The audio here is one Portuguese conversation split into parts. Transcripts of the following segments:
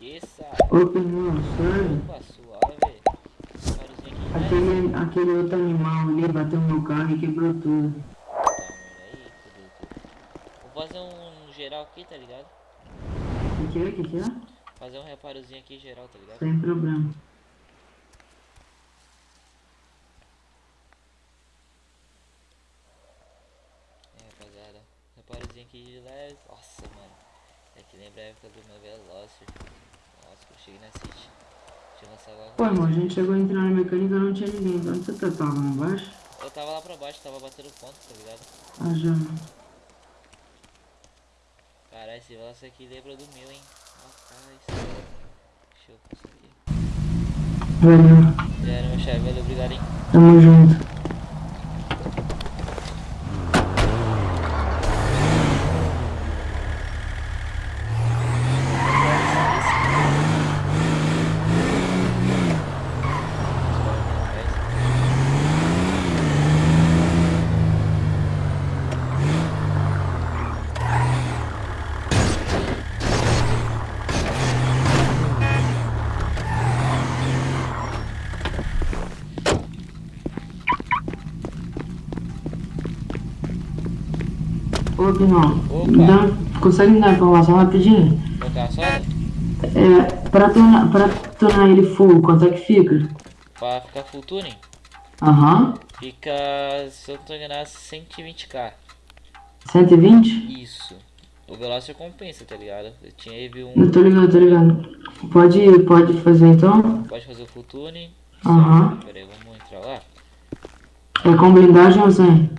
Esqueça. Sério? Opa, suave. Aquele, aquele outro animal ali bateu no carro e quebrou tudo. Tá, aí, tudo. Vou fazer um geral aqui, tá ligado? O que é? O que é? Fazer um reparozinho aqui geral, tá ligado? Sem problema. É, rapaziada. Reparozinho aqui de leve. Nossa, mano. É que lembra a época do meu Veloster. Nossa, que eu cheguei na City. Tinha lançado lá. Pô, irmão, a gente chegou a entrar na mecânica e não tinha ninguém. Onde você tá? Tava lá embaixo? Eu tava lá pra baixo, tava batendo ponto, tá ligado? Ah, já. Caralho, esse Veloster aqui lembra do meu, hein? Rapaz. Deixa eu conseguir. Valeu. Já era, meu chefe. Valeu, obrigado, hein? Tamo junto. Ô, me dá- consegue me dar informação rapidinho? Soda? É, pra tornar, pra tornar ele full, quanto é que fica? Pra ficar full tuning, Aham. fica, se eu não tô enganado, 120k. 120? Isso. O Veloster compensa, tá ligado? Eu tinha ele um. Eu tô ligado, tô ligado. Pode, pode fazer então? Pode fazer o full tuning. Aham. Pera aí, vamos entrar lá. É com blindagem ou sem?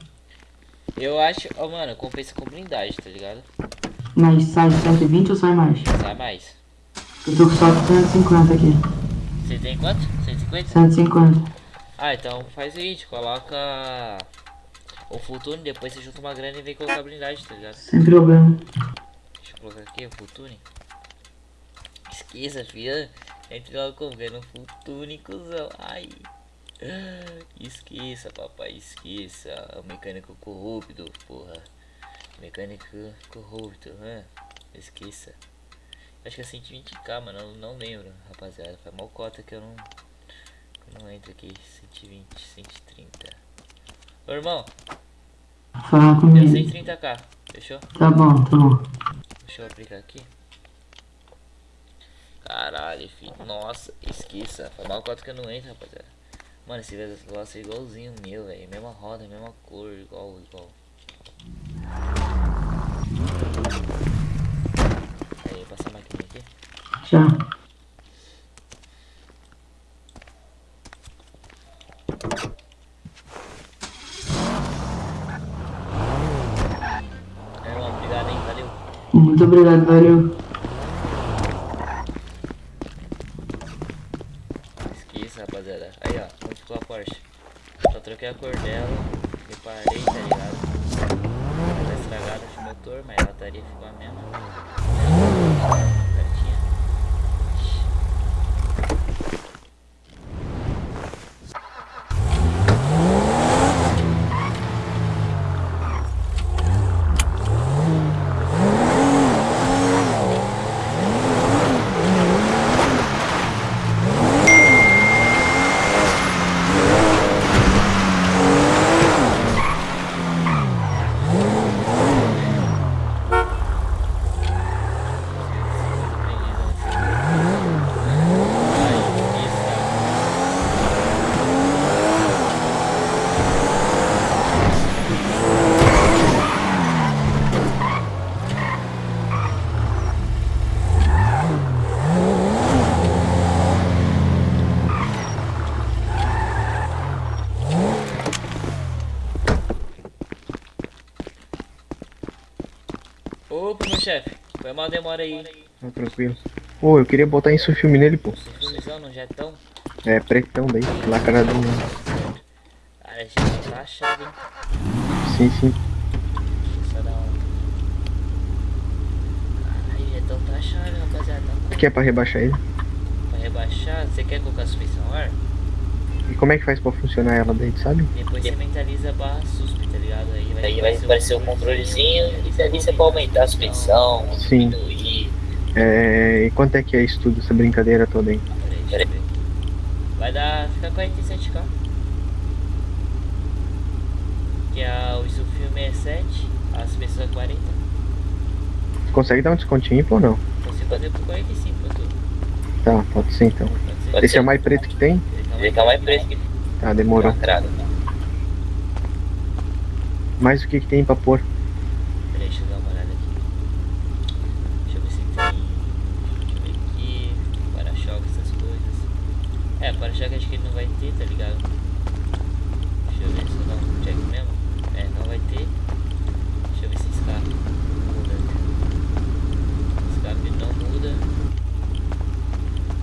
Eu acho. Ó, mano, compensa com blindagem, tá ligado? Mas sai 120 ou sai mais? Sai mais. Eu tô com só 150 aqui. Você tem quanto? 150? 150. Ah, então faz o seguinte, coloca o full tuning, depois você junta uma grana e vem colocar blindagem, tá ligado? Sem problema. Deixa eu colocar aqui o full tuning. Esqueça, filha. Entre logo com full tuning, cuzão. Ai. Esqueça, papai, esqueça. O mecânico corrupto, porra. Mecânico corrupto, né? Esqueça. Acho que é 120k, mano. Eu não lembro, rapaziada. Foi mal cota que eu não. eu não entro aqui. 120, 130. Ô irmão, Fala deu comigo. 130k. Fechou? Tá bom, tá bom. Deixa eu aplicar aqui. Caralho, filho. Nossa, esqueça. Foi mal cota que eu não entro, rapaziada. Mano, esse negócio é igualzinho o meu, velho. Mesma roda, mesma cor, igual, igual. Aí, passar a máquina aqui. Já. É, irmão, obrigado, hein? Valeu. Muito obrigado, valeu. Esqueça, rapaziada. Aí, ó, múltipla Porsche. Só troquei a cor dela, reparei, tá ligado? Ela tá estragada de motor, mas a lataria ficou a mesma. Certinha. Ai, esqueça. Opa, meu chefe. Foi mal demora aí. Tá tranquilo. Ô, eu queria botar isso filme nele, pô. Filmezão no jetão. É pretão daí, lacradão. Cara, já tá achado, hein? Sim, sim. Achado, rapaziada. Tá Que é pra rebaixar ele. Pra rebaixar, você quer colocar a suspensão ar? E como é que faz pra funcionar ela daí, sabe? Depois você mentaliza a barra suspe, Aí vai, vai aparecer o controlezinho e dali você pode aumentar a suspensão, Sim. diminuir, É, e quanto é que é isso tudo, essa brincadeira toda aí? Peraí, ver. Vai dar. Fica 47k. Que a, o filme é 7, a suspensão é 40. Você consegue dar um descontinho ou não? Consigo fazer por 45 pra tu. Tá, pode ser então. Pode ser? Esse é o mais preto que tem? Ele tá mais preço que Tá, demorou. entrada. Mas o que que tem pra pôr? Peraí, deixa eu dar uma olhada aqui. Deixa eu ver se tem. Deixa eu ver aqui. Para-choque, essas coisas. É, para-choque acho que ele não vai ter, tá ligado? Deixa eu ver se eu dou um check mesmo. É, não vai ter. Deixa eu ver se escape muda. Escape não muda.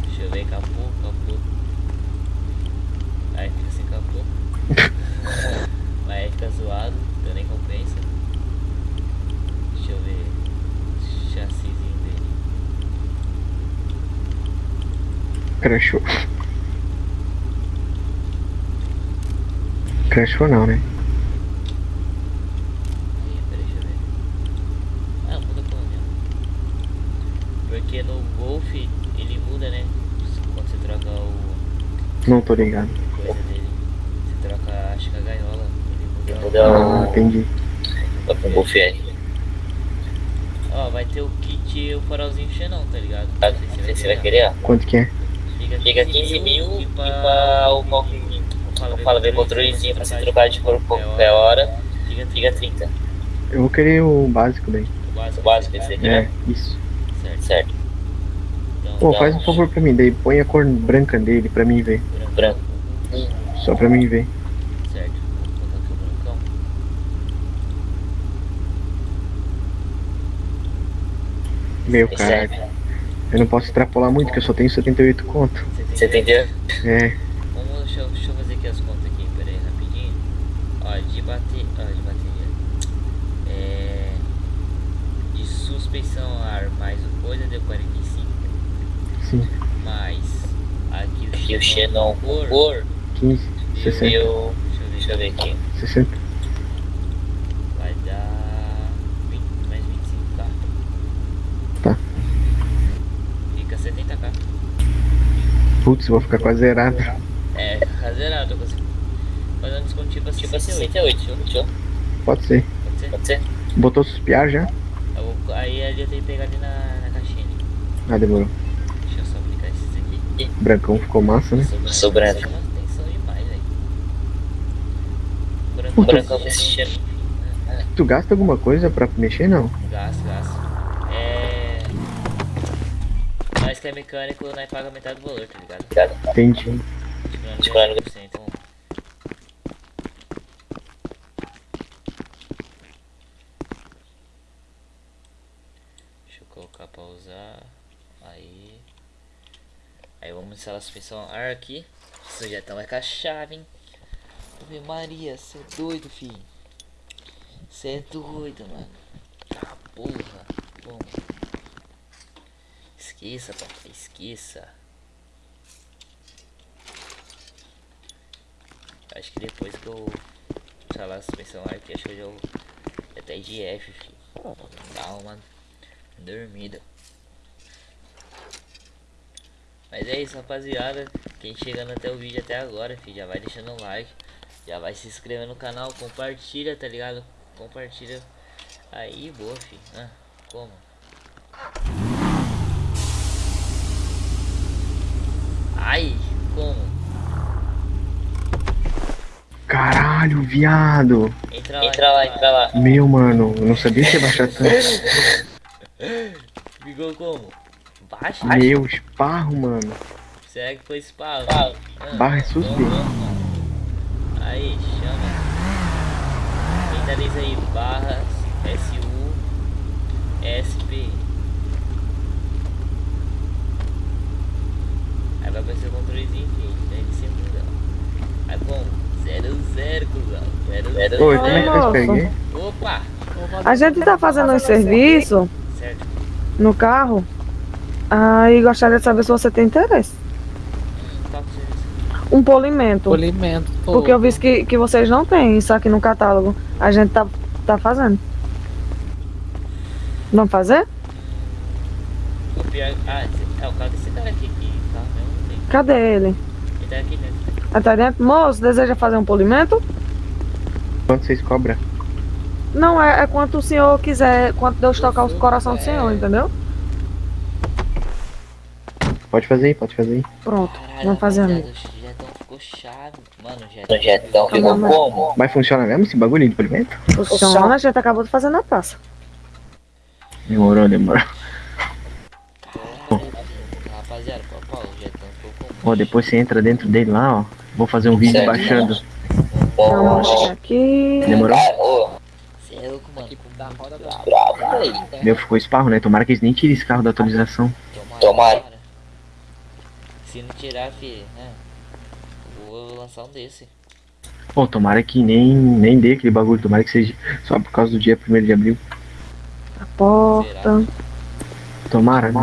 Deixa eu ver, capô, capô. Aí fica sem capô. Mas aí fica zoado, então nem compensa. Deixa eu ver. Chassizinho dele. Crashou. Crashou não, né? Aí, peraí, deixa eu ver. Ah, muda pelo menos. Porque no Golf ele muda, né? Quando você troca o Não tô ligado. coisa dele. Você troca, acho que a gaiola. Ele muda. Ah, entendi. o Golf R. Ó, vai ter o kit e o farolzinho xenon, tá ligado? Não sei se você vai querer. Quanto que é? Fica 15 mil e pra o Não fala ver controlezinho pra você trocar de cor qualquer hora. Fica 30. Eu vou querer o básico daí. O básico, esse aqui, É, né? isso. Certo. certo. Então, Pô, faz um favor pra mim daí. Põe a cor branca dele pra mim ver. Branco. Só pra mim ver. Certo. Vou botar aqui o brancão. Meu cara. Eu não posso extrapolar muito, que eu só tenho 78 conto. Você entendeu? É, Vamos, deixa, eu- deixa eu fazer aqui as contas aqui, pera aí, rapidinho. Ó, de bater. Ó, de bateria. É. De suspensão a ar mais o coisa deu 45. sim. Mais aqui o Xenon cor, cor 15, 60, deu. Deixa eu ver, deixa eu ver aqui. 60. Vai dar 20, mais 25k. Tá. Fica 70k. Putz, vou ficar quase zerado. É, fica zerado, eu consigo fazer um descontinho pra 68. Fechou? Pode ser. Pode ser? Pode ser? Botou suspiar já? Eu vou- aí ali eu tenho que pegar ali na, na caixinha. ali. Ah, demorou. Deixa eu só aplicar esses aqui. Brancão ficou massa, né? Sobrando. Sobrando. Chama atenção demais, velho. Branco, Puta. brancão com esse cheiro. Tu gasta alguma coisa pra mexer, não? Gasto, gasto. É. É mecânico, nós paga metade do valor, tá ligado? Entendi. Tirando 10%, então. Deixa eu colocar pra usar. Aí. Aí vamos instalar a suspensão ar aqui. Isso já tá mais com a chave, hein? Ave Maria, cê é doido, filho. Cê é doido, mano. Tá porra. Bom. Esqueça, papai, esqueça. Acho que depois que eu instalar a suspensão aqui, acho que eu até de F, filho. Dá uma dormida. Mas é isso, rapaziada. Quem chegando até o vídeo até agora, filho, já vai deixando um like. Já vai se inscrevendo no canal, compartilha, tá ligado? Compartilha. Aí, boa, filho. Ah, como? Ai, como? Caralho, viado. Entra lá, Entra lá, entra lá. Meu, mano, eu não sabia que ia baixar tanto. Ficou como? Baixa? Meu, esparro, mano. Será que foi spawn? Spawn. Ah, Barra é suspeito. Aí, chama. Mentaliza aí, barra SU SP. Aí vai aparecer o controlezinho aqui, deve ser mudar. Aí bom, 00, cuzão. 00. Oi, como é que Nossa. peguei? Opa! A gente tá fazendo um serviço Certo. no carro. Aí gostaria de saber se você tem interesse. Que é? Um polimento. Polimento. Porque eu vi que, que vocês não têm isso aqui no catálogo. A gente tá, tá fazendo. Vamos fazer? Ah, esse- é o carro desse cara aqui. Que carro mesmo não tem. Cadê ele? Ele tá aqui dentro. Ah, tá dentro? Moço, deseja fazer um polimento? Quanto vocês cobram? Não, é, é quanto o senhor quiser, quanto Deus tocar o coração do senhor, entendeu? Pode fazer aí, pode fazer aí. Pronto, Caralho, vamos fazer jetão ficou chave. Mano, o jetão, ficou mas- como? Mas funciona mesmo esse bagulho de polimento? Funciona, a gente acabou de fazer na praça. Demorou, demorou. Ó, depois você entra dentro dele lá, ó. Vou fazer um vídeo Certo. baixando. Vamos achar aqui. Demorou? Você é louco, mano. Da roda bravo, velho. Meu, ficou esparro, né? Tomara que eles nem tirem esse carro da atualização. Tomara. Se não tirar, filho, né? Vou lançar um desse. Pô, tomara que nem, nem dê aquele bagulho. Tomara que seja só por causa do dia 1 de abril. A porta. Tomara, né?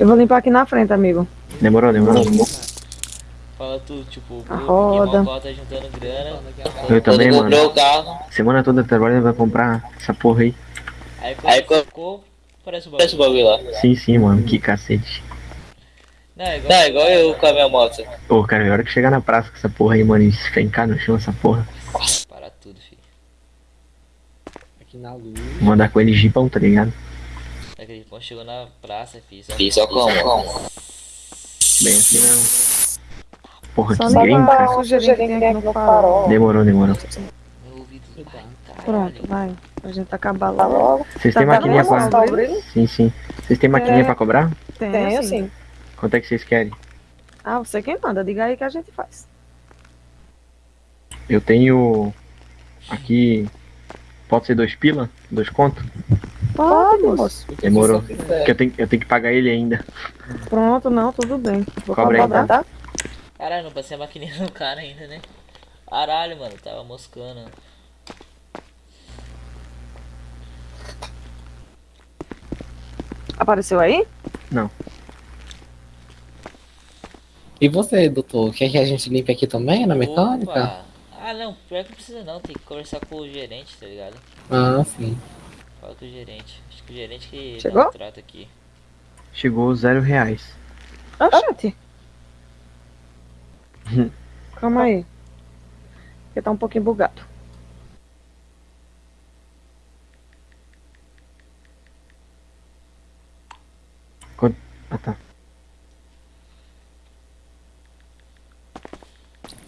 Eu vou limpar aqui na frente, amigo. Demorou, demorou. Fala tu, tipo, o roda. tá juntando grana. Eu também, mano. comprou o carro. Semana toda trabalhando vai comprar essa porra aí. Aí quando ficou, parece o bagulho. Parece o bagulho lá. Sim, sim, mano. Que cacete. Não, é igual, não, é igual eu com a minha moto. Pô, cara, é hora que chegar na praça com essa porra aí, mano, e esfencar no chão essa porra. Para tudo, filho. Aqui na luz. Vou andar com ele jipão, tá ligado? Aquele pão chegou na praça, filho. Só, Fiz só como? Bem assim não. Porra, Só que a cara. tem aqui no farol. Demorou, demorou. Pronto, vai. A gente acabar logo. Vocês Tá têm vendo maquininha pra. tá? Sim, sim. Vocês têm maquininha É. pra cobrar? Tenho, sim. Quanto é que vocês querem? Ah, você quem manda. Diga aí que a gente faz. Eu tenho. Aqui. Pode ser dois pila? Dois conto? Pode, moço. Demorou. Porque eu tenho, eu tenho que pagar ele ainda. Pronto, não, tudo bem. Vou Cobra cobrar, tá? tá? Caralho, não passei a maquininha no cara ainda, né? Caralho, mano, tava moscando. Apareceu aí? E você, doutor? Quer que a gente limpe aqui também, na mecânica? Opa. Ah, não, pior que não precisa não, tem que conversar com o gerente, tá ligado? Ah, sim. Fala com o gerente. Acho que o gerente que Chegou? dá o trato aqui. Chegou zero reais. Oxente. Calma aí. Porque tá um pouquinho bugado. Ah tá.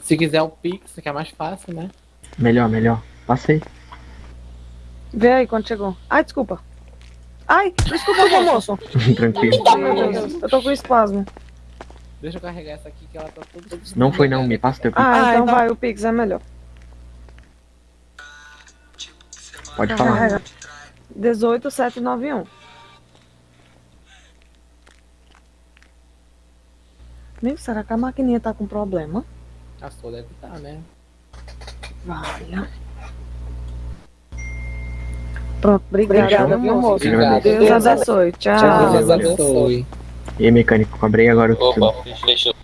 Se quiser o Pix, que é mais fácil, né? Melhor, melhor. Passei. Vê aí quando chegou. Ai, desculpa. Ai, desculpa, meu moço. Tranquilo. Ai, meu Deus, eu tô com espasmo. Deixa eu carregar essa aqui que ela tá toda. Não foi não, me passa teu pix. Ah, então vai, o Pix é melhor. Pode falar. Carrega. 18791. Meu, será que a maquininha tá com problema? A sua deve estar, né? Valha. Pronto, obrigada, viu, moço? Obrigado. Deus abençoe. Tchau. Deus valeu. abençoe. E aí, mecânico, cobrei agora o que Opa, fechou.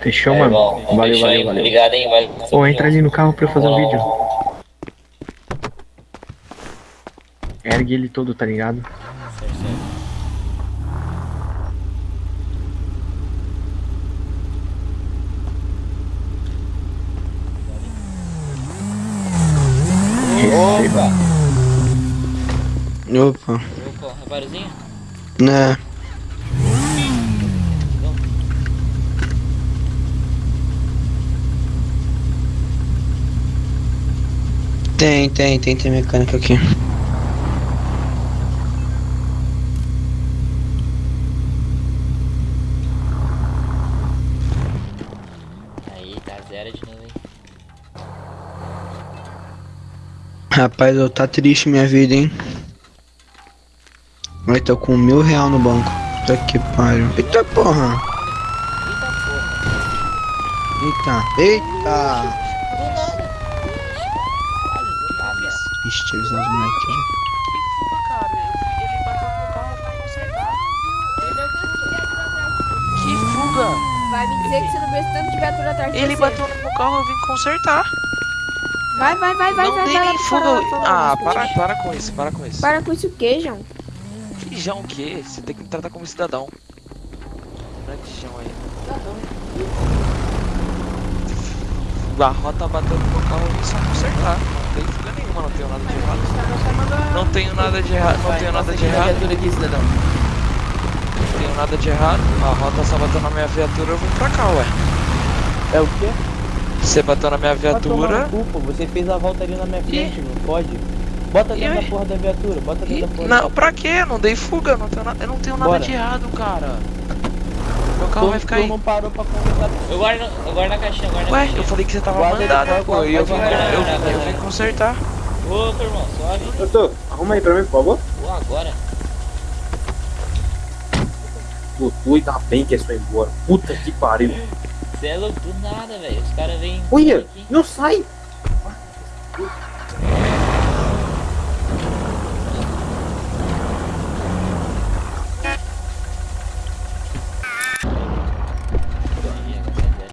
Fechou, É, mano? bom, Valeu, fechou aí, valeu, valeu. Obrigado, hein, valeu. Ô, entra ali no carro pra eu fazer um vídeo. Ergue ele todo, tá ligado? Certo, certo. Receba. Opa, Opa, reparozinho? né? Tem, tem, tem, tem mecânica aqui. Aí, tá zero de novo, hein? Rapaz, eu tá triste minha vida, hein? Mas tô com mil real no banco. Puta que pariu. Eita porra! Eita, eita! Ixi, avisando os moleques aqui. Que fuga! Vai me dizer que você não vê esse tanto de viatura atrás de Ele bateu no meu carro, eu vim consertar. Vai, vai, vai, vai, não vai, dei vai. nem vai, fuga. vai, vai, vai, Ah, vai. para, para com isso, para com isso. Para com isso o que, João? João o quê? Você tem que me tratar como cidadão. Não é aí. A rota bateu no carro, eu só consertar. Não tem fuga nenhuma, não tenho nada de errado. Não tenho nada de errado, não tenho nada de errado. cidadão. Não tenho nada de errado. A rota só bateu na minha viatura, eu vim pra cá, ué. É o quê? Você bateu na minha viatura. pô. Você fez a volta ali na minha frente, não pode. Bota dentro E- da porra da viatura, bota dentro Ih, da porra Não, da pra quê? Eu não dei fuga, eu não tenho, na... eu não tenho nada Bora. de errado, cara. Meu carro vai ficar Tu aí. não parou pra conversar. Eu guardo, eu guardo na caixinha, eu guardo na Ué, caixinha. eu falei que você tava Guarda mandado, guarda, pô. E eu vim, guarda, eu, guarda, eu guarda. vim consertar. Ô, teu irmão, suave. Eu tô. Arruma aí pra mim, por favor. Pô, agora. Pô, ainda bem que é só ir embora. Puta que pariu. Você é louco do nada, velho. Os caras vêm. Olha, não sai.